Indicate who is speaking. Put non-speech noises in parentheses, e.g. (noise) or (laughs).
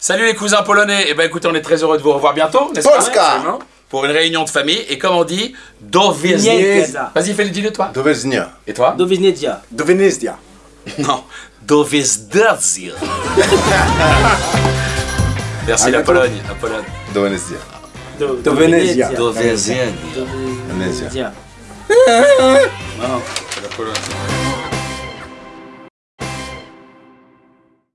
Speaker 1: Salut les cousins polonais. Et ben écoutez, on est très heureux de vous revoir bientôt, n'est-ce pas
Speaker 2: Polska.
Speaker 1: Pour une réunion de famille. Et comme on dit, do Vas-y, fais le dis-le toi.
Speaker 2: Doveznia.
Speaker 1: Et toi
Speaker 3: Do Veznedia. (laughs)
Speaker 1: Non. Do (laughs) Merci la. Pologne. La Pologne.
Speaker 2: Do Venezia.
Speaker 3: Do,
Speaker 2: Do
Speaker 1: Non, c'est la Pologne.